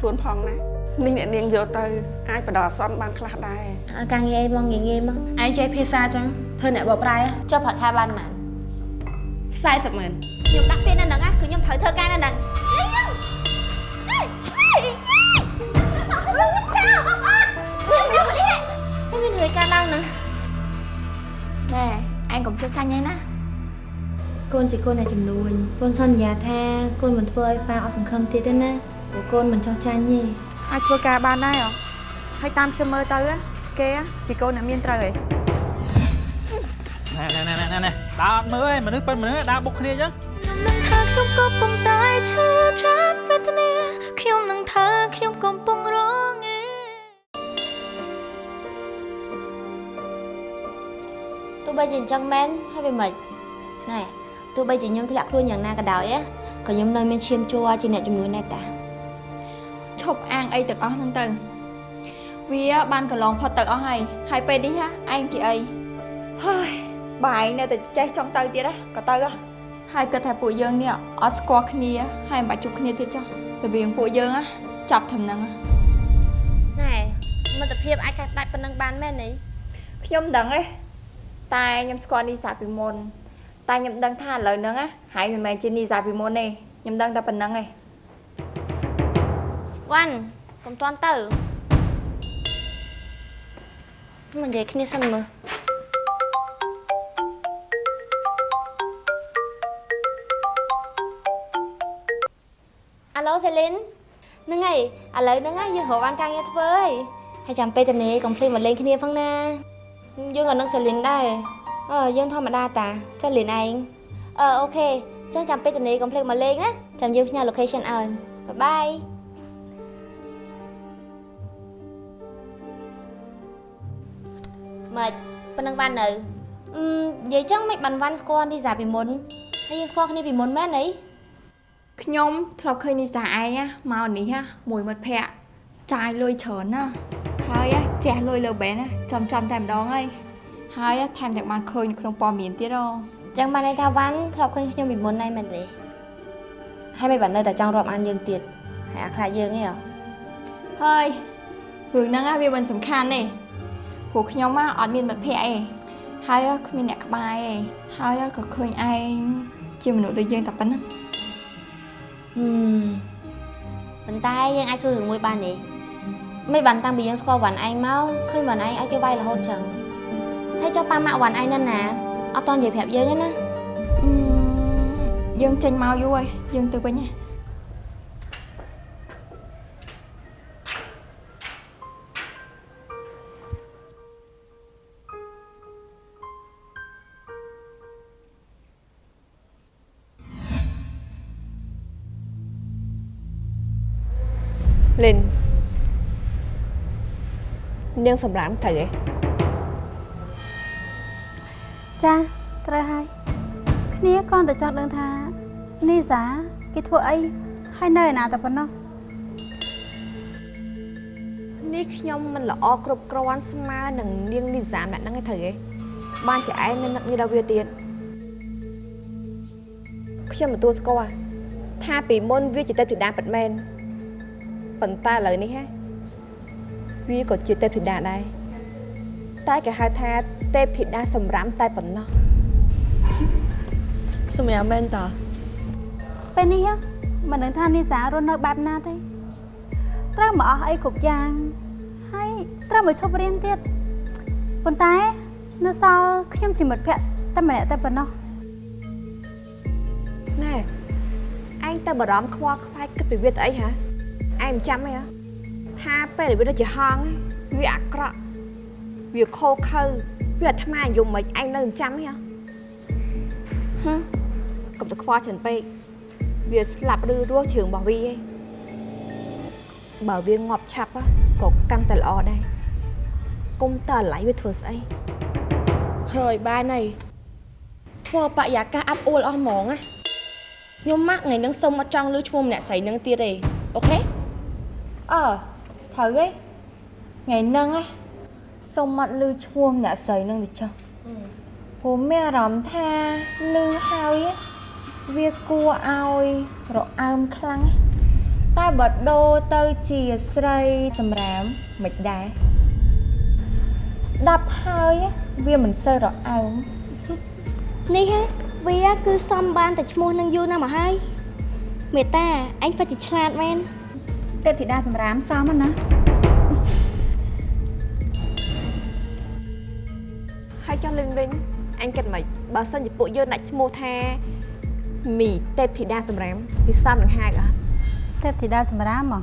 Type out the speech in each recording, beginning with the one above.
ខ្លួនផងណានេះអ្នកនាងយកទៅអាចបដិអសន្នបានខ្លះដែរឲ្យការងារអីមកងាយងាយមកឯងចេះភាសាចឹងធ្វើអ្នកបកប្រែចុះប្រាក់ខែបានប៉ុន្មាន40ម៉ឺនខ្ញុំដាក់ពាក្យនៅហ្នឹងណាគឺខ្ញុំត្រូវធ្វើការនៅហ្នឹងមានរឿងការឡើងហ្នឹងណែឯងកុំចុះចាញ់ឯណាកូនជាកូនអ្នកចំនួនកូនសន្យាថាកូនមិនធ្វើឲ្យប៉ាអស់សង្ឃឹមទៀតទេណា ព្រោះកូនមិនចុះចាញ់ទេអាចធ្វើការបានដែរហ៎ហើយតាមខ្ញុំមើលទៅណាគេជាកូនអ្នកមានត្រូវឯងណែណែណែណែណែដើរអត់មើលឯងមនុស្សប៉ិនមនុស្សដើរបុកគ្នាអញ្ចឹងខ្ញុំនឹងថាខ្ញុំកំពុងតែឈឺចាប់វេទនាខ្ញុំនឹងថាខ្ញុំកំពុងរងងារទោះបីជាអញ្ចឹងមែនហើយវាមិនណែទោះបីជាខ្ញុំធ្លាក់ខ្លួនយ៉ាងណាក៏ដោយណាក៏ខ្ញុំនៅមានឈាមជ័រជាអ្នកចំនួនដែរតា ឈប់អាងអីទាំងអស់ហ្នឹងទៅ វាបានកន្លងផុតទៅអស់ហើយហើយពេលនេះណាឯងជាអីហើយបើឯងនៅតែចេះចង់ទៅទៀតណាក៏ទៅហ៎ហើយគិតថាពួកយើងនេះអត់ស្គាល់គ្នាហើយមិនបាច់ជួបគ្នាទៀតចុះរវាងពួកយើងណាចាប់ធំហ្នឹងណែមិត្តភាពអាចកាត់ដាច់ប៉ុណ្ណឹងបានមែនទេខ្ញុំដឹងទេតែខ្ញុំស្គាល់នីសាពីមុនតែខ្ញុំដឹងថាឥឡូវហ្នឹងហ่ายមិនមែនជានីសាពីមុនទេខ្ញុំដឹងតែប៉ុណ្្នឹងឯង វ៉ាន់កុំតន់ទៅមកនិយាយគ្នាសិនមើលអាឡូសេលីនហ្នឹងហើយឥឡូវហ្នឹងណាយើងរកបានការងារធ្វើហើយហើយចាំពេលតនេកុំភ្លេចមកលេងគ្នាផងណាយើងក៏នឹងសេលីនដែរអឺយើងធម្មតាតាចុះលីនឯងអឺអូខេចឹងចាំពេលតនេកុំភ្លេចមកលេងណាចាំយើងផ្ញើ location ឲ្យបាយបាយ ម៉េចប៉ុណ្ណឹងបាននៅអឺនិយាយចឹងមិនបានវ៉ាន់ស្គាល់នីសាពីមុនហើយយើងស្គាល់គ្នាពីមុនមែនអីខ្ញុំធ្លាប់ឃើញនីសាឯងណាមកនេះណាមួយមិត្តភ័ក្តិចាយលុយច្រើនណាហើយណាជះលុយលើបែនណាចំចំតែម្ដងហើយហើយណាថែមទាំងបានឃើញនៅក្នុងព័ត៌មានទៀតហ៎ចឹងបានន័យថាវ៉ាន់ធ្លាប់ឃើញខ្ញុំពីមុនហើយមែនទេហើយមិនបាននៅតែចង់រាប់អានយើងទៀតហើយអាខ្លាចយើងឯងហ៎ហើយរឿងហ្នឹងណាវាមិនសំខាន់ទេ ព្រោះខ្ញុំណាអត់មានមិត្តភ័ក្តិទេហើយណាគ្មានអ្នកក្បែរទេហើយណាក៏ឃើញឯងជាមនុស្សដូចយើងតែប៉ុណ្ណឹងហឹមប៉ុន្តែយើងអាចសួររឿងមួយបានទេមិនបានតាំងពីយើងស្គាល់វ៉ាន់ឯងមកឃើញវ៉ាន់ឯងឲ្យគេវាយរហូតចឹងហើយចុះប៉ាម៉ាក់វ៉ាន់ឯងនៅណាអត់តន់និយាយប្រាប់យើងទេណាអឺយើងចេញមកយូរហើយយើងទៅវិញហ៎ នាងសម្រាមត្រូវឯងចាត្រូវហើយគ្នាគ្រាន់តែចង់ដឹងថានីសាគេធ្វើអីហើយនៅឯណាតែប៉ុណ្ណោះនេះខ្ញុំមិនល្អគ្រប់គ្រាន់ស្មើនឹងនាងលីសាម្នាក់ហ្នឹងឯងត្រូវឯងបានជាឯងនៅនឹកនេះដល់វាទៀតខ្ញុំទទួលស្គាល់ថាពីមុនវាជាទេពធីតាពិតមែនប៉ុន្តែឥឡូវនេះហ៎ វាក៏ជាទេពធីតាដែរតែគេហៅថាទេពធីតាសម្រាមតែប៉ុណ្ណោះសម្រាប់មែនតាពេលនេះហ៎មិនដឹងថានីសារស់នៅបែបណាទេត្រូវមកអស់អីគ្រប់យ៉ាងហើយត្រូវមកឈប់រៀនទៀតប៉ុន្តែនៅសល់ខ្ញុំជាមិត្តភក្តិតែម្នាក់តែប៉ុណ្ណោះណែឯងទៅបារម្ភខ្វល់ខ្វាយគិតពីវាទៅអីហ៎ឯងមិនចាំទេហ៎ ថាពេលដែលវាដូចជាហងឯងវាអាក្រក់វាខោខើវាអាត្មាយំមិនឯងនៅមិនចាំទេហ៎ហឹមកុំទៅខ្វល់ច្រើនពេកវាស្លាប់ឬរស់ជើងរបស់វាឯងបើវាងាប់ឆាប់ហ៎ក៏កាន់តែល្អដែរគុំតើអាឡ័យវាធ្វើស្អីហើយបានហើយធ្វើបរិយាកាសអាប់អួលអស់ហ្មងណាខ្ញុំម៉ាក់ថ្ងៃហ្នឹងសុំអត់ចង់លើឈ្មោះម្នាក់ស្រីហ្នឹងទៀតទេអូខេអើ ត្រូវហីថ្ងៃហ្នឹងហ៎សុំមកលឺឈ្មោះអ្នកស្រីហ្នឹងទៅចុះព្រោះមានអារម្មណ៍ថាលឺហើយហ៎វាគួរឲ្យរអើមខ្លាំងហ៎តែបើដូរទៅជាស្រីសម្រាមមិនដែរស្ដាប់ហើយហ៎វាមិនសូវរអើមនេះហ៎វាគឺសំបានតែឈ្មោះនឹងយូរណាស់មកហើយមេតាអញពិតជាឆ្លាតមែន ទេពធីតាសម្រាមសមណាហើយចុះលឹងវិញអញគិតមិនបើសិនជាពួកយើងដាក់ឈ្មោះថាមីទេពធីតាសម្រាមវាសមនឹងហៅអត់ទេពធីតាសម្រាមហ៎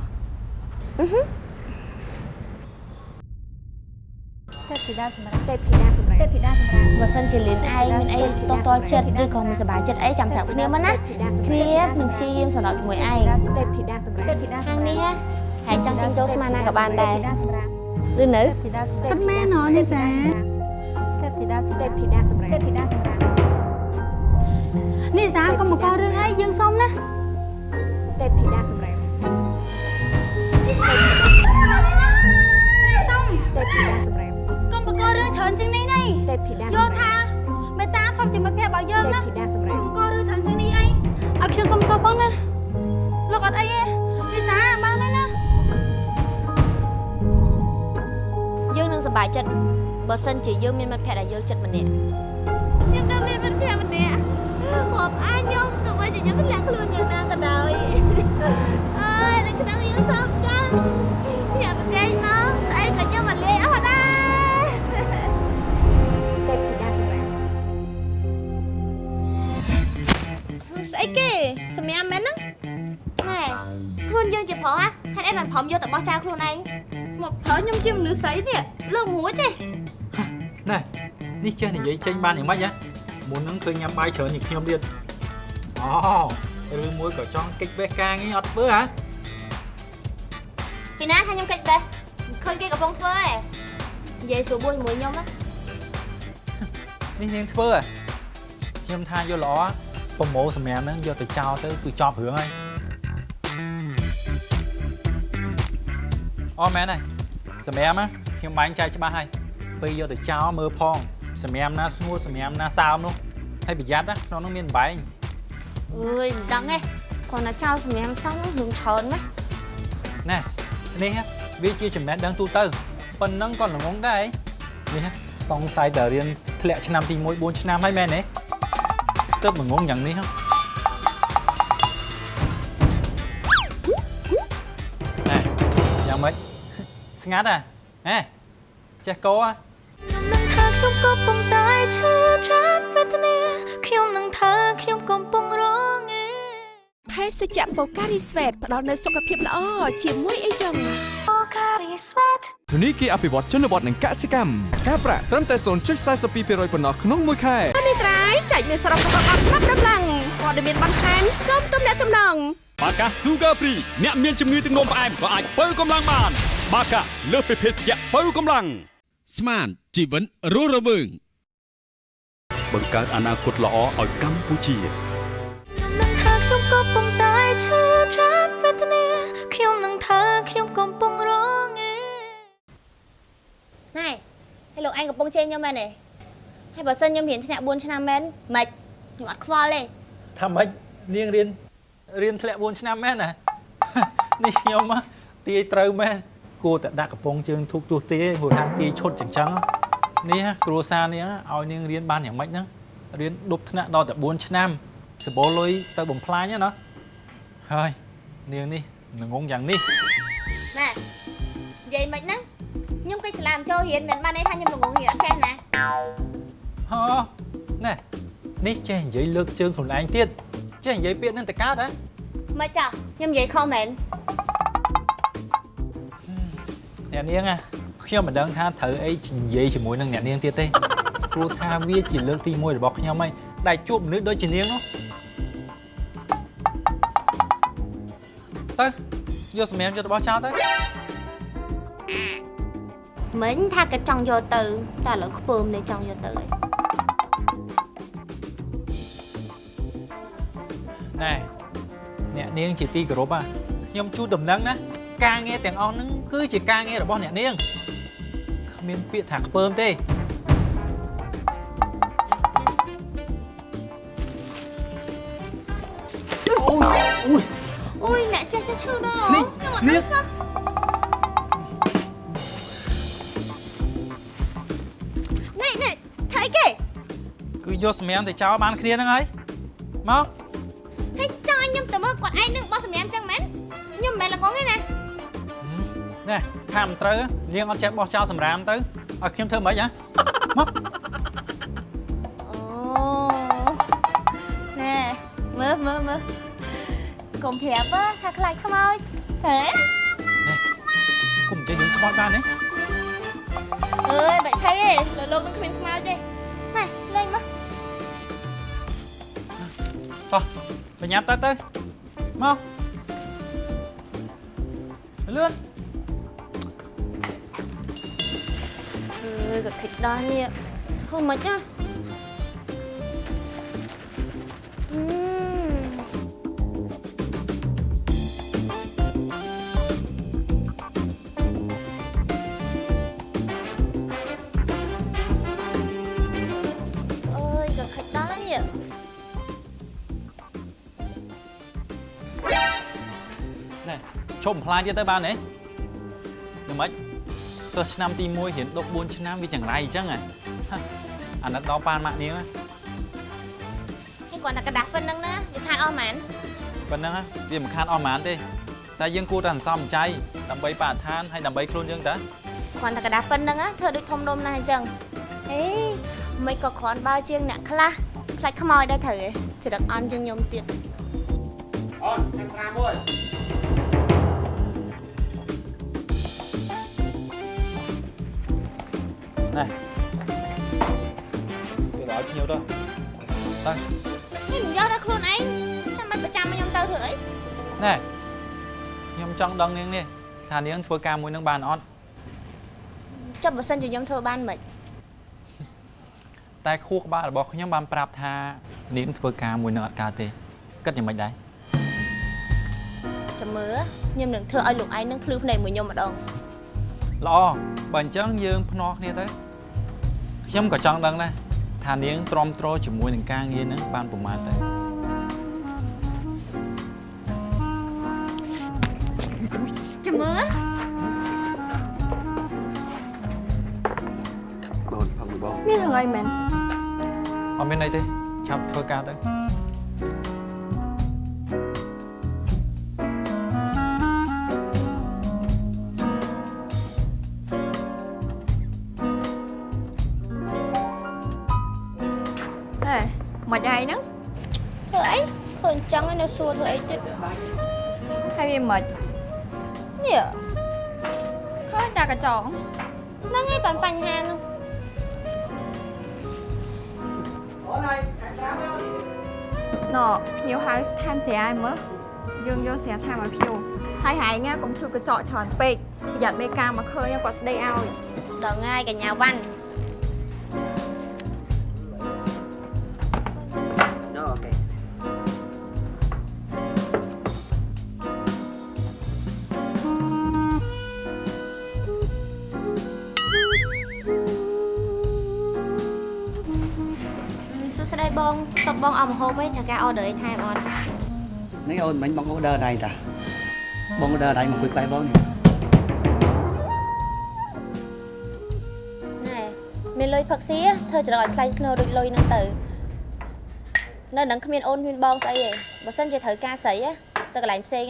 ទេពធីតាសម្រាមទេពធីតាសម្រាមទេពធីតាសម្រាមបើសិនជាលៀនឯងមានអីតតល់ចិត្តឬក៏មិនសប្បាយចិត្តអីចាំប្រាប់គ្នាមកណាគ្នានឹងព្យាយាមសម្របជាមួយឯងទេពធីតាសម្រាមទេពធីតាខាងនេះហ៎ហើយចង់ជិះចូលស្មានណាក៏បានដែរទេពធីតាសម្រាមឬនៅធីតាសម្រាមប៉ុន្មានណនេះចាទេពធីតាសម្ទេរាពមធីតាសម្រាមទេពធីតាសម្រាមនេះសាកុំមកករឿងអីយើងសុំណាទេពធីតាសម្រាមសុំទេពធីតាសម្រាមកុំបករឿង ច្រើនជាងនេះណៃទេពធីតាយល់ថាមេតាធ្លាប់ជាមិត្តភក្តិរបស់យើងទេពណាធីតាសម្រាមកុំបករឿងច្រើនជាងនេះអីអើខ្ញុំសុំតបផងណាលោកអត់អីទេនេះសាបានហើយណាយើងនឹងសប្បាយចិត្តបើសិនជាយើងមានមិត្តភក្តិដែលយល់ចិត្តម្នាក់ខ្ញុំនៅមានមិត្តភក្តិម្នាក់មកអាចខ្ញុំទោះបីជាខ្ញុំធ្លាក់ខ្លួនយ៉ាងណាក៏ដោយអើយ សម្រាប់មែនហ្នឹងណែខ្លួនយើងជាប្រុសហ៎ហេតុអីបានព្រមយកទៅបោះចោលខ្លួនឯងមកប្រើខ្ញុំជាមនុស្សស្រីនេះលើកមួយទេណែនេះចេះនិយាយចេញបានយ៉ាងម៉េចហ៎មុនហ្នឹងឃើញញ៉ាំបាយច្រើនជាងខ្ញុំទៀតអូឬមួយក៏ចង់កិច្ចវេះការងារអត់ធ្វើហ៎ពីណាថាខ្ញុំកិច្ចបេះមិនឃើញគេកំពុងធ្វើឯងនិយាយស្រួលបួនជាមួយខ្ញុំណានេះនាងធ្វើហ៎ខ្ញុំថាយកល្អ ប្រម៉ូសម្រាប់ហ្នឹងយកទៅចោលទៅគឺចប់រឿងហើយអូមែនហើយសម្រាប់ណាខ្ញុំបាញ់ចែកច្បាស់ហើយពេលយកទៅចោលមើលផងសម្រាប់ណាស្ងួតសម្រាប់ណាសើមនោះហើយប្រយ័ត្នណាក្នុងនោះមានបែងអើយមិនដឹងទេគាត់ណាចោលសម្រាប់សំរឿងច្រើនម៉េះណែនេះវាជាចំណេះដឹងទូទៅប៉ុណ្ណឹងក៏ល្ងងដែរនេះសង្ស័យតែរៀនធ្លាក់ឆ្នាំទី1 4ឆ្នាំហើយមែនទេ ទើបល្ងងយ៉ាងនេះហ៎ណែយ៉ាងម៉េចស្ងាត់ហ៎ហេចេះកោហ៎ខ្ញុំនឹងថាខ្ញុំក៏ប៉ុន្តែឈឺចាប់វេទនាខ្ញុំនឹងថាខ្ញុំកំពុងរងឯភេសជ្ជៈបូការីស្វេតផ្ដល់នូវសុខភាពល្អជាមួយអីចឹង Pocari Sweat ធនីគារអភិវឌ្ឍជនបទនិងកសិកម្មការប្រាក់ត្រឹមតែ0.42%ប៉ុណ្ណោះក្នុងមួយខែនេះត្រៃចែកមានសរុបរបស់អត់ប្រាប់ដំឡើងព័ត៌មានបន្ថែមសូមទំនាក់ទំនងបាកា Sugar Free អ្នកមានជំងឺទឹកនោមផ្អែមក៏អាចបើកម្លាំងបាន បាកាលើសពីភេសជ្ជៈបើកម្លាំងស្មានជីវិតរស់រវើងបង្កើតអនាគតល្អឲ្យកម្ពុជាខ្ញុំនឹងថាខ្ញុំក៏ប៉ុន្តែឈឺចាប់វេទនាខ្ញុំនឹងថាខ្ញុំកំពុងរងឯ ណែហើយលោកឯងកំពុងជេរខ្ញុំមែនទេហើយបើសិនខ្ញុំរៀនធ្នាក់4ឆ្នាំមែនមិនខ្ញុំអត់ខ្វល់ទេថាម៉េចនាងរៀនរៀនធ្លាក់4ឆ្នាំមែនណានេះខ្ញុំហ៎ទាយត្រូវមែនគួរតែដាក់កំប៉ុងជើងធូបទោះទាយព្រោះថាទាយឈុតចឹងចឹងនេះហ៎គ្រួសារនេះហ៎ឲ្យនាងរៀនបានយ៉ាងម៉េចហ្នឹងរៀនដប់ថ្នាក់ដល់តែ4ឆ្នាំសបោលុយទៅបំផ្លាញហ្នឹងណាហើយនាងនេះងងយ៉ាងនេះណែនិយាយមិនហ្នឹង ខ្ញុំគេស្លាមចូលរៀនមិនបានន័យថាខ្ញុំល្ងងរៀនអត់ចេះណាហ៎ណែនេះចេះនិយាយលើកជើងខ្លួនឯងទៀតចេះនិយាយពាក្យហ្នឹងទៅកើតហ៎មកចាស់ខ្ញុំនិយាយខុសមែនអ្នកនាងណាខ្ញុំមិនដឹងថាត្រូវអីនិយាយជាមួយនឹងអ្នកនាងទៀតទេព្រោះថាវាជាលើកទី1របស់ខ្ញុំហើយដែលជួបមនុស្សដូចជានាងនោះទៅយកសម្រាប់យករបស់ចោលទៅ មិញថាគេចង់យកទៅតែឥឡូវខ្ពើមនេះចង់យកទៅហើយណែអ្នកនាងជាទីគោរពហ่ะខ្ញុំជូនដំណឹងណាការងារទាំងអស់ហ្នឹងគឺជាការងាររបស់អ្នកនាងគ្មានពាក្យថាខ្ពើមទេអូយអូយអូយអ្នកចេះចេះឈឺដល់នេះខ្ញុំអត់នេះដឹងសោះ យកសម្រាប់ទៅចោលបានគ្នាហ្នឹងហើយមកហើយចង់ឲ្យខ្ញុំទៅមើលគាត់ឯងនឹងបោះសម្រាប់ចឹងមែនខ្ញុំមិនមែនល្ងងទេណាណែថាមិនត្រូវនាងអត់ចេះបោះចោលសម្រាមទៅឲ្យខ្ញុំធ្វើមិនហ៎មកអូណែមើលមើលមើលកុំប្រាប់ហ៎ថាខ្លាចខ្មោចហេគុំនិយាយរឿងខ្មោចបានទេអើយបាច់ថៃទេលើលោកនឹងគ្មានខ្មោចទេ តោះបញ្ញាប់ទៅទៅមកលឿនអើយក៏ខិចដល់នេះធ្វើមិនណា ប់បំផ្លាញទៀតទៅបានទេយ៉ាងម៉េចសិស្សឆ្នាំទី1រៀនដប់4ឆ្នាំវាចង្រៃអញ្ចឹងហ៎ហ่ะអាណិតដល់ប៉ានម៉ាក់នាងហ៎ ហើយគាត់តែกระดาษប៉ុណ្្នឹងណាវាខាតអស់ហ្មង ប៉ុណ្ណឹងហ៎វាមិនខាតអស់ហ្មងទេតែយើងគួរតែសន្សំចៃដើម្បីបរិស្ថានហើយដើម្បីខ្លួនយើងតា គាត់តែกระดาษប៉ុណ្្នឹងណាធ្វើដូចធំដុំណាស់អញ្ចឹងអេមិនក៏គ្រាន់បើជាងអ្នកខ្លះខ្លាចខ្មោចដែរត្រូវឯងច្រឹកអន់ជាងខ្ញុំទៀត អូនខាងប្រាមួយ ណែវាឲ្យភ្ញៀវទៅទៅនេះមិនយកតែខ្លួនឯងចាំមិនប្រចាំឲ្យខ្ញុំទៅធ្វើអីណែខ្ញុំចង់ដឹងនាងនេះថានាងធ្វើការមួយនឹងបានអត់ចុះបើសិនជាខ្ញុំធ្វើបានមិនតែខួរក្បាលរបស់ខ្ញុំបានប្រាប់ថានាងធ្វើការមួយនឹងអត់កើតទេគិតយ៉ាងម៉េចដែរចាំមើលខ្ញុំនឹងធ្វើឲ្យលោកឯងនឹងភ្លឺភ្នែកមួយខ្ញុំម្ដងល្អ បើអញ្ចឹងយើងភ្នាល់គ្នាទៅខ្ញុំក៏ចង់ដឹងដែរថានាងទ្រាំទ្រជាមួយនឹងការងារហ្នឹងបានប្រមាណទៅចាំមើលបងផឹកមួយបងមានរឿងអីមែនអត់មានអីទេឆាប់ធ្វើការទៅ មិនអីហ្នឹងធ្វើអីឃើញចឹងឯនៅសួរធ្វើអីទៀតហើយវាមិននេះឃើញតែកញ្ចក់ហ្នឹងឯងបានបញ្ហានោះណភ្ញៀវហៅថែមស្រាយមើលយើងយកស្រាថាមកភ្ញៀវហើយហែងកុំធ្វើកញ្ចក់ច្រើនពេកប្រយ័ត្នមេការមកឃើញគាត់ស្ដីឲ្យដល់ងាយកញ្ញាវ៉ាន់ អស់ម្ហូបឯងត្រូវការអឺដឺអីថែមអត់នេះអូនមិញបងអូដឺដៃតាបងអូដឺដៃមកគួយក្បែរបងនេះណែមានលុយផឹកស៊ីធ្វើច្រកឲ្យថ្លៃធ្នូដូចលុយហ្នឹងទៅនៅនឹងគ្មានអូនគ្មានបងស្អីទេបើសិនជាត្រូវការស្រីទៅកន្លែងផ្សេង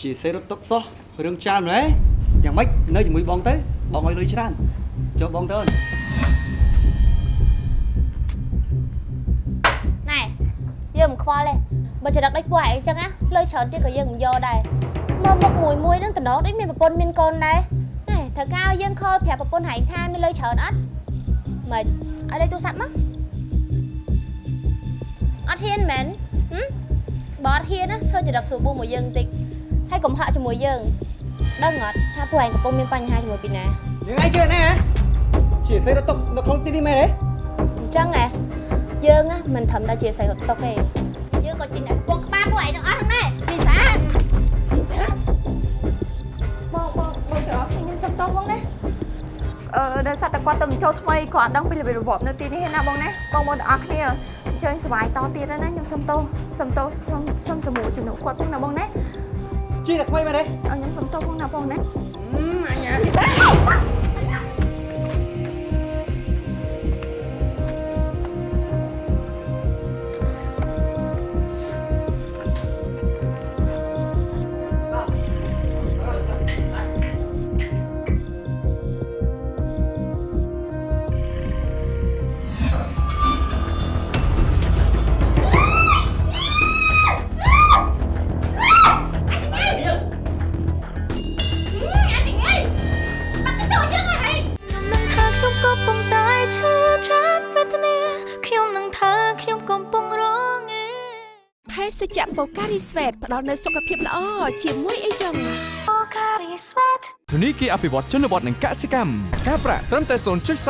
ជាសេរត់ទុកសោះរឿងច្រើនហ៎យ៉ាងម៉េចនៅជាមួយបងទៅបងឲ្យលុយច្រើនចូលបងទៅអូន យើងមិនខ្វល់ទេបើច្រកដូចពួកឯងអញ្ចឹងណាលុយច្រើនទៀតក៏យើងមិនយកដែរមើលមុខមួយមួយហ្នឹងតំណងដូចមានប្រពន្ធមានកូនដែរណែត្រូវការឲ្យយើងខលប្រាប់ប្រពន្ធហែងថាមានលុយច្រើនអត់មិនឲ្យលេខទូរស័ព្ទមកអត់ហ៊ានមែនហឹមបើអត់ហ៊ានណាធ្វើច្រកស្រួលបួមួយយើងបន្តិចហើយកុំហាក់ជាមួយយើងដឹងអត់ថាពួកឯងកំពុងមានបញ្ហាជាមួយពីណាយ៉ាងឯងជឿណែជាសេរត់ទុកនៅក្នុងទីនេះមែនទេអញ្ចឹងហ៎ យើងណាមិនត្រឹមតែជាស្រីរត់តុកទេយើងក៏ជាអ្នកស្ពងក្បាលពួកឯងទាំងអស់ហ្នឹងដែរលីសាបងបងបងច្រកខ្ញុំសុំទោសបងណាអឺដោយសារតែគាត់ទៅបញ្ចូលថ្មីគាត់អត់ដឹងពីរបៀបរបបនៅទីនេះទេណាបងណាបងប្អូនទាំងអស់គ្នាអញ្ជើញសប្បាយតទៀតហើយណាខ្ញុំសុំទោសសុំទោសសុំសុំសម្រួលជំនួសគាត់ផងណាបងណាជាអ្នកថ្មីមែនទេអឺខ្ញុំសុំទោសផងណាបងណាអញ្ញាខ្ញុំ រីស្វេតផ្ដល់នូវសុខភាពល្អជាមួយអីចឹង Pocari Sweat ធនីគារអភិវឌ្ឍជនបទនិងកសិកម្មការប្រាក់ត្រឹមតែ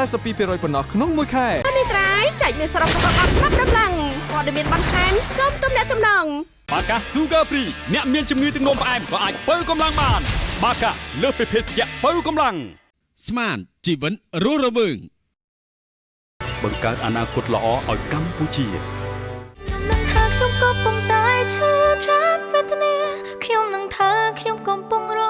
0.42%ប៉ុណ្ណោះក្នុងមួយខែនេះត្រៃចែកមានសរុបរបស់អត់ប្រាប់ដំឡើងព័ត៌មានបន្ថែមសូមទំនាក់ទំនងបាកា Sugar Free អ្នកមានជំងឺទឹកនោមផ្អែមក៏អាចបើកម្លាំងបាន បាកាលើសពីភេសជ្ជៈបើកម្លាំងស្មានជីវិតរស់រវើងបង្កើតអនាគតល្អឲ្យកម្ពុជាខ្ញុំនឹងថាខ្ញុំ កំពុងតែឈឺចាប់វេទនាខ្ញុំនឹងថាខ្ញុំកំពុងរ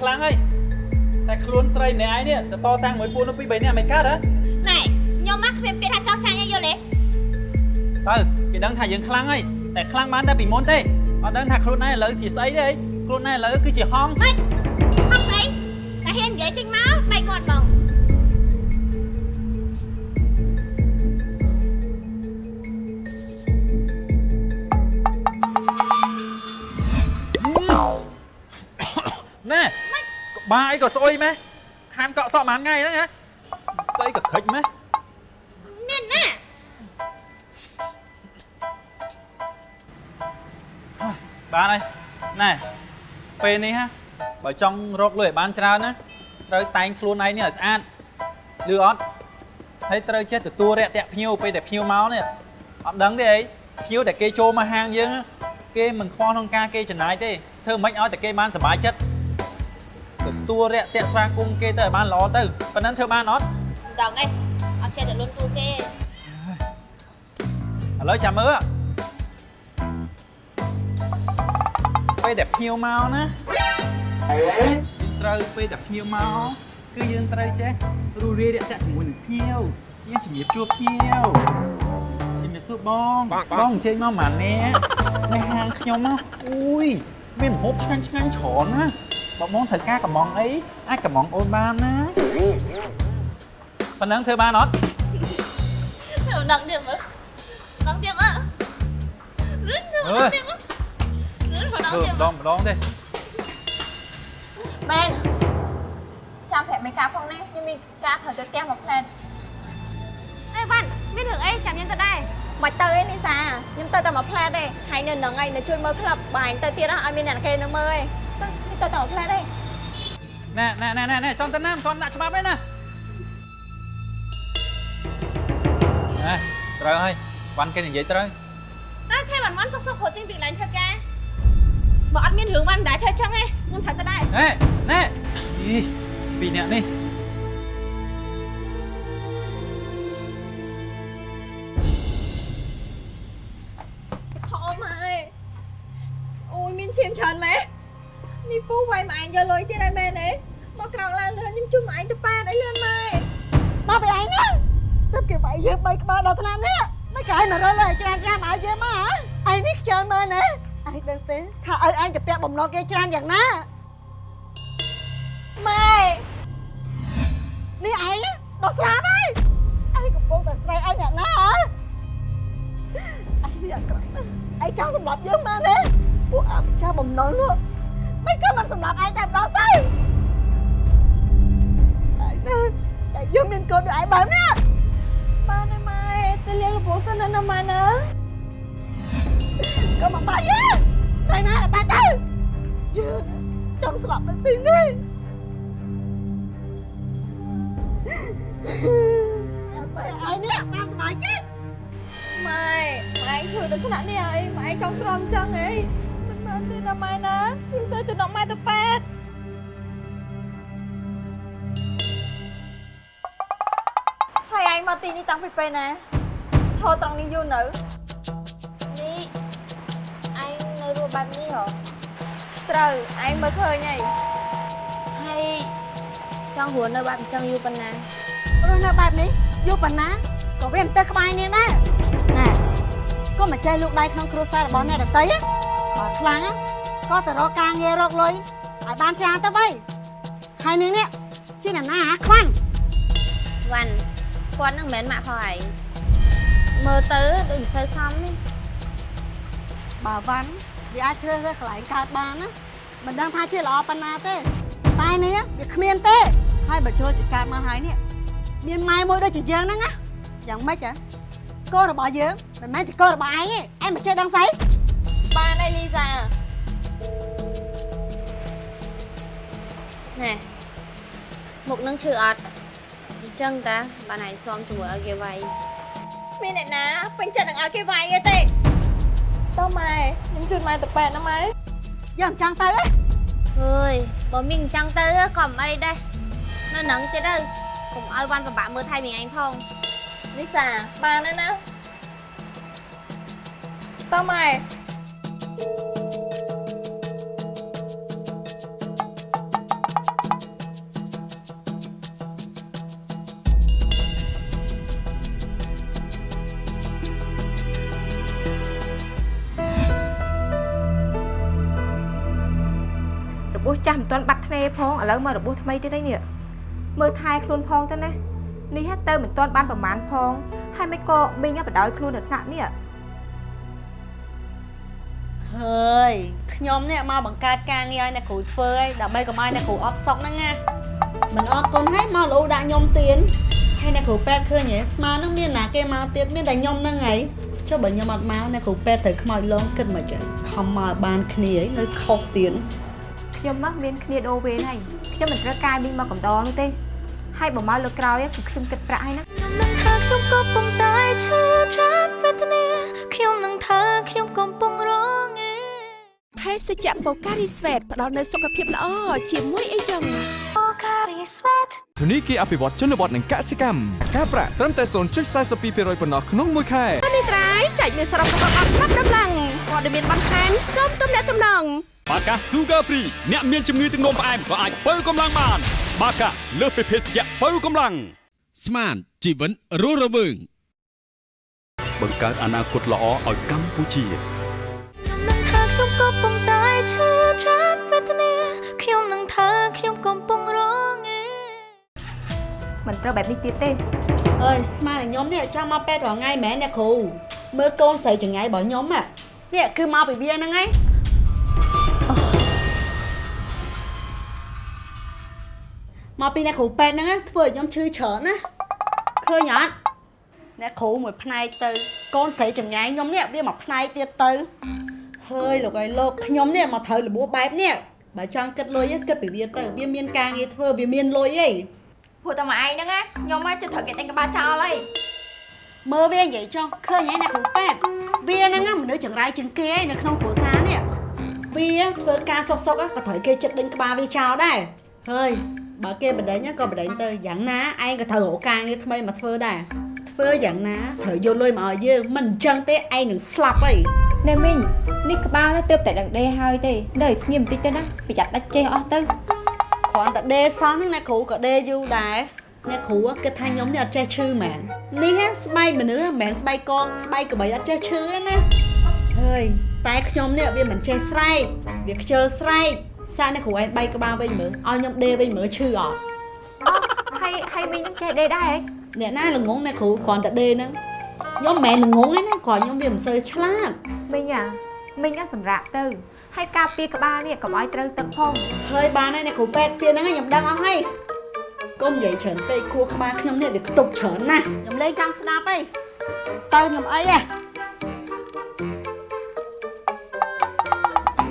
ខ្លាំងហើយតែខ្លួនស្រីម្នាក់ឯងនេះទៅតតាំងមួយពួកនោះពី3នាក់មិនកើតហ៎ណែខ្ញុំមកគ្មានពាក្យថាចោះចាញ់ឲ្យយល់ទេទៅគេដឹងថាយើងខ្លាំងហើយតែខ្លាំងបានតែពីមុនទេអត់ដឹងថាខ្លួនឯងឥឡូវជាស្អីទេខ្លួនឯងឥឡូវគឺជាហងម៉េចហងស្អីតែហ៊ាននិយាយចេញមកបែកមាត់បងណែក្បាលអីក៏ស្អុយម៉េះខានកក់សក់ប៉ុន្មានថ្ងៃហ្នឹងហ៎ស្អីក៏ខិចម៉េះមានណាបានហើយណែពេលនេះហ่ะបើចង់រកលុយឲ្យបានច្រើនណាត្រូវតែងខ្លួនឯងនេះឲ្យស្អាតឬអត់ហើយត្រូវចេះទទួលរាក់ទាក់ភ្ញៀវពេលដែលភ្ញៀវមកនេះអត់ដឹងទេអីភ្ញៀវតែគេចូលមកហាងយើងណាគេមិនខ្វល់ក្នុងការគេចំណាយទេធ្វើមិនឲ្យតែគេបានសុបាយចិត្ត ទទួលរាក់ទាក់ស្វាគមន៍គេទៅឲ្យបានល្អទៅប៉ុណ្ណឹងធ្វើបានអត់មិនដឹងឯងអត់ចេះតែលុនទូគេឥឡូវចាំមើលពេលដែលភ្ញៀវមកណាត្រូវពេលដែលភ្ញៀវមកគឺយើងត្រូវចេះរស់រាយរាក់ទាក់ជាមួយនឹងភ្ញៀវយើងជំរាបជួបភ្ញៀវជំរាបសួរបងបងអញ្ជើញមកម៉ានេះនៅហាងខ្ញុំណាអូយមានម្ហូបឆ្ងាញ់ឆ្ងាញ់ច្រើនណា បងបងត្រូវការកំងអីអាចកំងអូនបានណាប៉ុណ្ណឹងធ្វើបានអត់មិនដឹងទៀតមើលដឹងទៀតមើលរឹងអើយទៀតមើលរឹងមិនដឹងធ្វើទៀតម្ដងម្ដងទេមែនចាំប្រាប់មេការផងណាខ្ញុំមានការត្រូវទៅផ្ទះមកផ្លែតអេវ៉ាន់មានរឿងអីចាំយើងទៅដែរមិនទៅអីនេះសាខ្ញុំទៅតែមកផ្លែតទេហើយនៅនឹងឯងនៅជួយមើលក្លឹបបាញ់ទៅទៀតណាឲ្យមានអ្នកគេនៅមើលឯង ទៅនេះទៅតែមកផ្លែតទេណែណែណែណែណែចង់ទៅណាមិនទាន់ដាក់ច្បាប់ទេណាណែត្រូវហើយវ៉ាន់គេនិយាយត្រូវតែថែវ៉ាន់វ៉ាន់សុកសុកខូចចេញពីកន្លែងធ្វើការបើអត់មានរឿងវ៉ាន់មិនដែរធ្វើចឹងទេខ្ញុំត្រូវទៅដែរណែណែអីពីរអ្នកនេះ យម៉ែឯងយកលុយទៀតហើយមែនទេមកក្រោកឡើងលឿនខ្ញុំជួយម៉ែឯងទៅប៉ែតអីលឿនម៉ែមកពីឯងណាទៅគេវាយយើងបីក្បាលដល់ថ្នាក់នេះមិនកាយមករលឲ្យច្រើនចាំឲ្យយើងមកហ៎ឯងនេះខ្ជិលមើលណាឯងដឹងទេថាឲ្យឯងទៅពាក់បំណុលគេច្រើនយ៉ាងណាម៉ែនេះឯងដល់ស្លាប់ហើយឯងកំពុងតែស្រែកឲ្យអ្នកណាហ៎អញវាអាក្រក់ណាស់ឯងចង់សម្លាប់យើងមែនទេពួកអភិជាបំណុលនោះ មិនក៏មិនសម្លាប់ឯងតែម្ដងទៅឯងណាតែយើងមានកូនដូចឯងបើណាបានហើយម៉ែទៅលាលោកពូសិនណាម៉ែណាក៏មកបាក់យើងតែណាតែទៅយើងចង់ស្លាប់នៅទីនេះតែឯងនេះបានសុបាយចិត្តម៉ែម៉ែធ្វើដល់ថ្នាក់នេះហើយម៉ែចង់ទ្រាំចឹងហីមិនមែនទេ ណាម៉ែណាខ្ញុំត្រូវទៅនាំម៉ែទៅប៉ែតហើយឯងមកទីនេះតាំងពីពេលណាឈរត្រង់នេះយូរនៅនេះឯងនៅរស់បែបនេះហ៎ត្រូវឯងមើលឃើញហើយហើយចង់រស់នៅបែបអញ្ចឹងយូរប៉ុណ្ណារស់នៅបែបនេះយូរប៉ុណ្ណាក៏វាមិនទៅក្បែរនេះដែរណែកុំមកចេះលូកដៃក្នុងគ្រួសាររបស់អ្នកដតីណាបើខ្លាំងណា ក៏ទៅរកការងាររកលុយឲ្យបានច្រើនទៅវិញហើយនឹងនេះជាអ្នកណាអាខ្វាន់វ៉ាន់គាត់នឹងមិនមែនម៉ាក់ផងឯងមើលទៅដូចមិនសូវសមទេបើវ៉ាន់វាអាចជ្រើសរើសកន្លែងកើតបានណាមិនដឹងថាជាល្អប៉ុណ្ណាទេតែនេះវាគ្មានទេហើយបើចូលជាកើតមកហើយនេះមានម៉ែមួយដូចជាយើងហ្នឹងណាយ៉ាងម៉េចហ៎កូនរបស់យើងមិនមែនជាកូនរបស់ឯងទេឯងមិនចេះដឹងស្អីបានហើយលីសា ណែមុខនឹងឈឺអត់អញ្ចឹងតាបានឯងស៊ាំជាមួយឲ្យគេវាយគ្មានអ្នកណាពេញចិត្តនឹងឲ្យគេវាយទេទេតើម៉ែខ្ញុំជួយម៉ែទៅប៉ែតណាម៉ែយើងចង់ទៅហ៎អើយបើមីងអញ្ចឹងទៅក៏មិនអីដែរនៅនឹងទៀតទៅកុំឲ្យវ៉ាន់ពិបាកមើលថៃមីងឯងផងលីសាបានហើយណាតើម៉ែរបួ ផងឥឡូវមករបួសថ្មីទៀតហើយនេះមើលថែខ្លួនផងទៅណានេះហ่ะទៅមិនទាន់បានប្រមាណផងហើយមិនក៏មីងបដ ாய் ខ្លួននៅថ្នាក់នេះហើយខ្ញុំនេះមកបង្កើតការងារឲ្យអ្នកគ្រូធ្វើឲ្យដើម្បីកុំឲ្យអ្នកគ្រូអត់សុកហ្នឹងណាមិនអរគុណហើយមកលោដាក់ខ្ញុំទៀនហើយអ្នកគ្រូពេទ្យឃើញហ៎ស្មានហ្នឹងមានណាគេមកទៀតមានតែខ្ញុំហ្នឹងហីចុះបើខ្ញុំអត់មកអ្នកគ្រូពេទ្យត្រូវខ្មោចលងគិតមកចឹងខំមកឲ្យបានគ្នាហីនៅខុសទៀន ខ្ញុំមកមានគ្នាដូរវេនហើយខ្ញុំមិនត្រូវការមីងមកកំដរនោះទេហើយបើមកលើកក្រោយគឺខ្ញុំគិតប្រាក់ហើយណានឹងថាខ្ញុំកំពុងតែឈឺចាប់វេទនាខ្ញុំនឹងថាខ្ញុំកំពុងរងឯភេសជ្ជៈបូការីស្វេតផ្ដល់នូវសុខភាពល្អជាមួយអីចឹង Pocari Sweat ធនីគារអភិវឌ្ឍជនបទនិងកសិកម្មការប្រាក់ត្រឹមតែ0.42%ប៉ុណ្ណោះក្នុងមួយខែនេះត្រៃចែកមានសរុបរបស់អត់ប្រាប់ដំឡើងព័ត៌មានបន្ថែមសូមទំនាក់ទំនង បាកា Sugar Free អ្នកមានជំងឺទឹកនោមផ្អែមក៏អាចបើកម្លាំងបាន បាកាលើសពីភេសជ្ជៈបើកម្លាំងស្មានជីវិតរស់រវើងបង្កើតអនាគតល្អឲ្យកម្ពុជានឹងថាខ្ញុំកំពុងតែឈឺចាប់វេទនាខ្ញុំនឹងថាខ្ញុំកំពុងរងឯមិនត្រូវបែបនេះទៀតទេអើយស្មានតែខ្ញុំនេះចង់មកពេទ្យរាល់ថ្ងៃមែនអ្នកគ្រូមើលកូនស្រីចង្អៃរបស់ខ្ញុំហ่ะនេះគឺមកពីវាហ្នឹងហើយ មកពីអ្នកគ្រូពេទ្យហ្នឹងណាធ្វើឲ្យខ្ញុំឈឺច្រើនណាឃើញអត់អ្នកគ្រូមួយផ្នែកទៅ កូនស្រីចង្អៃខ្ញុំនេះវាមកផ្នែកទៀតទៅហើយលោកអើយលោកខ្ញុំនេះមកត្រូវរបួសបែបនេះបើចង់គិតលុយគិតពីវាទៅវាមានការងារធ្វើវាមានលុយអីព្រោះតែមួយឯងហ្នឹងណាខ្ញុំមកចិត្តត្រូវគេដេញក្បាលចោលហើយមើលវានិយាយចុះឃើញហើយអ្នកគ្រូប៉ែតវាហ្នឹងណាមនុស្សចង្រៃជាងគេហើយនៅក្នុងគ្រួសារនេះ វាធ្វើការសុកសុកក៏ត្រូវគេចិត្តដេញក្បាលវាចោលដែរហើយបើគេបដិញក៏បដិញទៅយ៉ាងណាឯងក៏ត្រូវរកការងារថ្មីមកធ្វើដែរធ្វើយ៉ាងណាត្រូវយកលុយមកឲ្យយើងមិនអញ្ចឹងទេឯងនឹងស្លាប់ហើយណែមីងនេះក្បាលទៅតែដឹងដេហើយទេនៅស្ងៀមបន្តិចទៅណាប្រយ័ត្នដាច់ចេះអស់ទៅគ្រាន់តែដេសោះហ្នឹងអ្នកគ្រូក៏ដេយូរដែរអ្នកគ្រូគិតថាខ្ញុំនេះអត់ចេះឈឺមែននេះស្បែកមនុស្សមិនមែនស្បែកកងស្បែកក្របីអត់ចេះឈឺទេណា ហើយតែខ្ញុំនេះវាមិនចេះស្រែកវាខ្ជិលស្រែកសារអ្នកគ្រូឯងបែកក្បាលវិញមើលឲ្យខ្ញុំដេវិញមើលឈឺអត់ហើយហើយមីងនឹងចេះដេដែរហ៎អ្នកណាល្ងងអ្នកគ្រូគ្រាន់តែដេហ្នឹងខ្ញុំមិនមែនល្ងងទេណាគ្រាន់ខ្ញុំវាមិនសូវឆ្លាតមីងអាមីងអាសម្រាប់ទៅហើយការពារក្បាលនេះកុំឲ្យត្រូវទឹកផងហើយបានហើយអ្នកគ្រូពេទ្យពីហ្នឹងខ្ញុំដឹងអស់ហើយកុំនិយាយច្រើនពេកខួរក្បាលខ្ញុំនេះវាខ្ទប់ច្រើនណាស់ខ្ញុំលេងចង់ស្ដាប់អីទៅខ្ញុំអីហ៎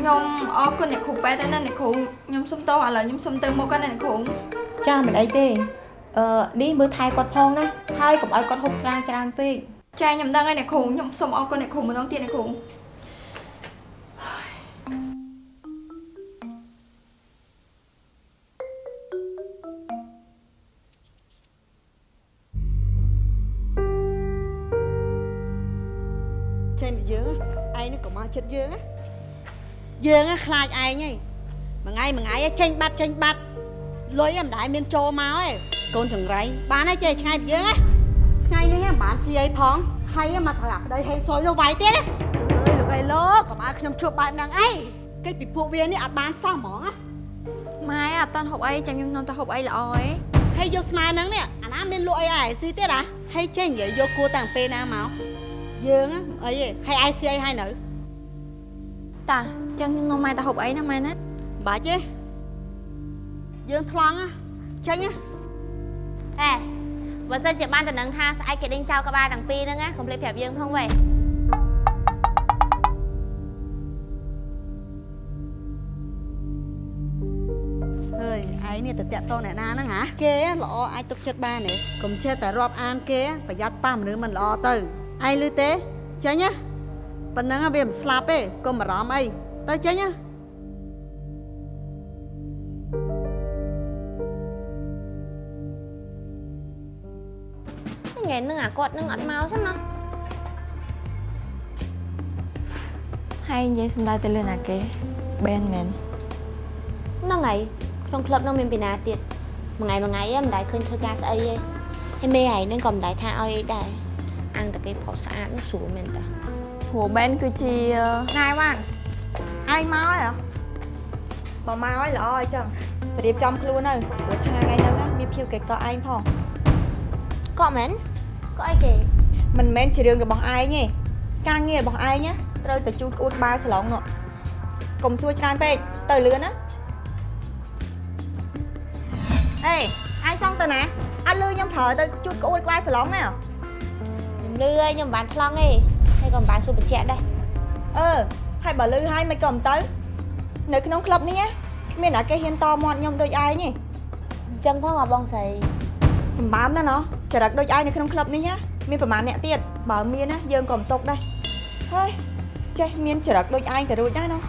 ខ្ញុំអរគុណអ្នកគ្រូពេទ្យដែរណាអ្នកគ្រូខ្ញុំសុំតោះឥឡូវខ្ញុំសុំទៅមុខគាត់ណាអ្នកគ្រូចាមិនអីទេអឺនេះមើលថែគាត់ផងណាហើយកុំឲ្យគាត់ហូបស្រាច្រើនពេកចាខ្ញុំដឹងហើយអ្នកគ្រូខ្ញុំសុំអរគុណអ្នកគ្រូម្ដងទៀតអ្នកគ្រូចេញពីយើងឯងនេះកុំមកចិត្តយើងណា យើងខ្លាចឯងហីមួយថ្ងៃមួយថ្ងៃចេញបាត់ចេញបាត់លុយមិនដែលមានចូលមកឯងកូនចង្រៃបានហើយចេះឆ្ងាយពីយើងណាថ្ងៃនេះមិនបានស៊ីអីផងហើយមកត្រូវអាប្តីហេងសុយនោះវាយទៀតណាអើយលោកអីលោកកុំឲ្យខ្ញុំជួបបែបហ្នឹងអីគេពីពួកវានេះអត់បានសោះហ្មងណាម៉ែអត់តន់ហូបអីចាំខ្ញុំនាំទៅហូបអីល្អឯងហើយយកស្មាហ្នឹងនេះអាណាមានលក់អីឲ្យស៊ីទៀតហ៎ហើយចេះនិយាយយកគួរតាំងពេលណាមកយើងអីហ៎ហើយឯងស៊ីអីឲ្យនៅតា ចឹងខ្ញុំនាំម៉ែទៅហូបអីណាម៉ែណាបាច់ទេយើងថ្លង់ចេញអេបើសិនជាបានតំណឹងថាស្អែកគេដេញចោលក្បាលទាំងពីរហ្នឹងណាកុំភ្លេចប្រាប់យើងផងវ៉េហើយឯងនេះទៅតាក់តងអ្នកណាហ្នឹងហ៎គេល្អអាចទុកចិត្តបានទេកុំចេះតែរាប់អានគេប្រយ័ត្នប៉ះមនុស្សមិនល្អទៅឯងលឺទេចេញណាប៉ុណ្ណឹងវាមិនស្លាប់ទេកុំបារម្ភអី ទៅចេញណាថ្ងៃហ្នឹងអាគាត់នឹងអត់មកសិនណាហើយនិយាយសំដៅទៅលើណាគេបែនមែនហ្នឹងហើយក្នុងក្លឹបហ្នឹងមានពីណាទៀតមួយថ្ងៃមួយថ្ងៃហ្នឹងមិនដែលឃើញធ្វើការស្អីទេហើយមេឯងហ្នឹងក៏មិនដែលថាឲ្យអីដែរអាំងតែគេផុសស្អាតនោះស្រួលមែនតាព្រោះបែនគឺជាណែវ៉ាន់ ឯងមកហើយហ៎បើមកហើយល្អហើយចឹងរៀបចំខ្លួនទៅព្រោះថាថ្ងៃហ្នឹងមានភៀវគេកក់ឯងផងក៏មែនក៏អីគេមិនមែនជារឿងរបស់ឯងទេការងាររបស់ឯងណាត្រូវទៅជូតក្អួតក្បាលសាឡុងនោះកុំសួរច្រើនពេកទៅលឿនណាអេឯងចង់ទៅណាអត់លឺខ្ញុំប្រើទៅជូតក្អួតក្បាលសាឡុងទេហ៎ខ្ញុំលឺហើយខ្ញុំមិនបានប្លង់ទេហើយក៏មិនបានសួរបញ្ជាក់ដែរអឺ ហើយបើលឺហើយមិនក៏មិនទៅនៅក្នុងក្លឹបនេះណាគ្មានអាគេហ៊ានតមាត់ខ្ញុំដូចឯងទេអញ្ចឹងផងអាបងស្រីសម្បើមណាស់ណោះចរិតដូចឯងនៅក្នុងក្លឹបនេះណាមានប្រហែលអ្នកទៀតបើមានណាយើងក៏មិនຕົកដែរហើយចេះមានចរិតដូចឯងក៏រួចដែរណោះ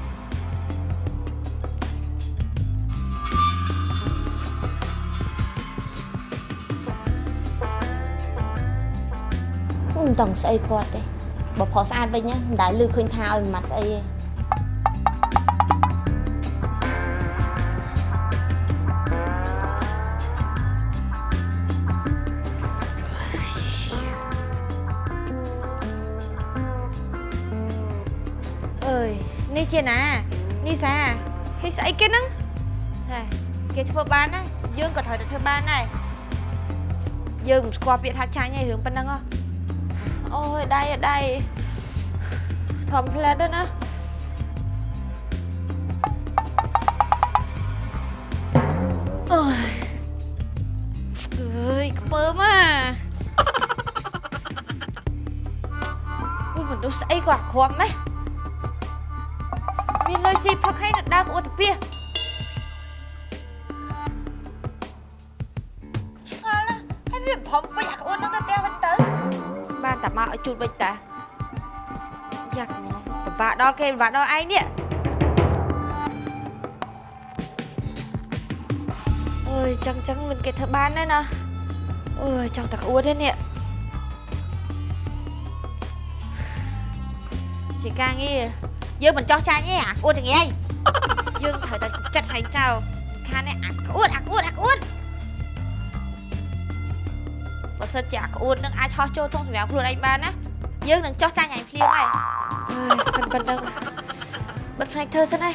មិនតង់ស្អីគាត់ទេ បើផុសស្អាតវិញណាមិនដែលលឺឃើញថាឲ្យម៉ាត់ស្អីទេអើយនេះជាណានេះសាហេស្អីគេហ្នឹងហេគេធ្វើបានណាយើងក៏ត្រូវតែធ្វើបានដែរយើងមិនស្គាល់ពាក្យថាចាញ់ឯងរឿងប៉ុណ្ណឹងហ៎ អូយដៃអ่ะដៃធំផ្លែតទៅណាអូយអើយខ្ពើមអាអូយមនុស្សស្អីក៏អាក្រក់ម៉េះមានលុយស៊ីផឹកឲ្យនៅដើមអ៊ុតពីឆ្ងល់ណាស់ហើយវាបំពេញអាក្អួតនោះទៅផ្ទះវិញទៅបាន តែមកឲ្យជូតវិញតាយ៉ាក់មកពិបាកដល់គេពិបាកដល់ឯងនេះអើយចឹងចឹងមិនគេធ្វើបានដែរណាអើយចង់តែក្អួតទេនេះជាការងារយើងមិនចោះចាញ់ទេអាក្អួតចង្អែងយើងត្រូវតែចិត្តឲ្យចោលខាននេះអាក្អួតអាក្អួតអាក្អួត សិនជាអាក្អួតនឹងអាចហោះចូលធុងសម្រាប់ខ្លួនឯងបានណាយើងនឹងចោះចាញ់ឯងភ្លាមហើយអើយប៉ុណ្ប៉ុណ្ណឹងបិទផ្នែកធ្វើសិនហើយ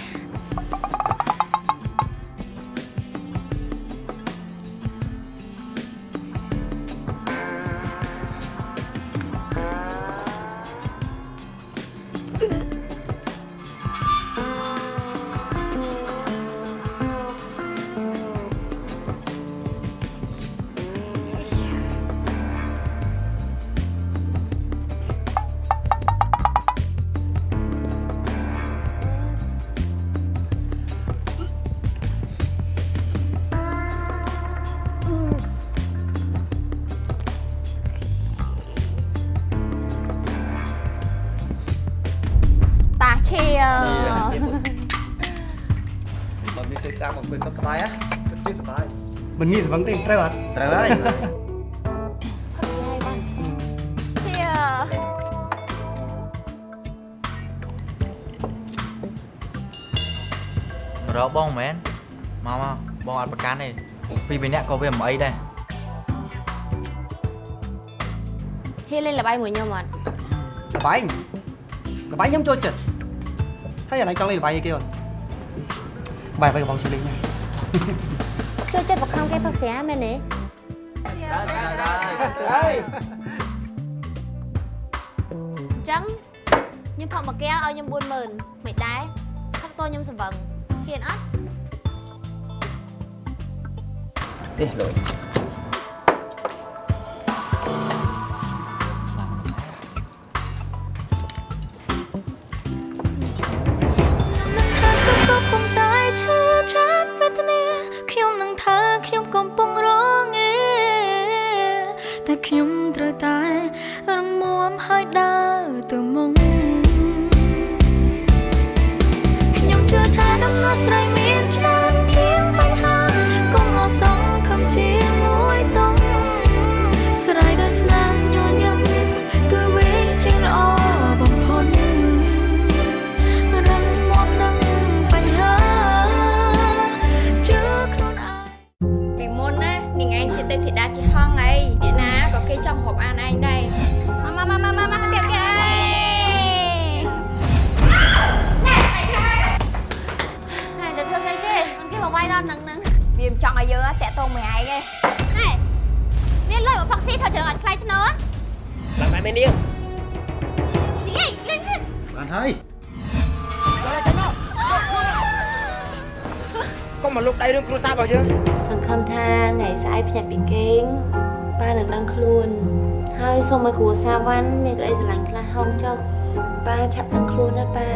មិនងាយស្វឹងទេត្រូវអត់ត្រូវហើយឈៀមករកបងមែនមកមកបងអត់ប្រកាន់ទេពីរបីនាក់ក៏វាមិនអីដែរហ៊ានលេងល្បែងមួយខ្ញុំអត់លបែងលបែងខ្ញុំចូលចិត្តហើយអាណៃចង់លេងលបែងអីគេអត់បាយបាយកំបងជួយលេងណាចូលចិត្តប ខំគេផឹកស្រាមែនទេហើយអញ្ចឹងខ្ញុំផឹកមួយកែវឲ្យខ្ញុំ40000 ស្អែកភ្ញាក់ពីគេងប៉ានឹងដឹងខ្លួន ហើយសូមឲ្យគ្រួសារវ៉ាន់មានក្តីស្រឡាញ់ខ្លះហងចុះប៉ាឆាប់ដឹងខ្លួនណាប៉ា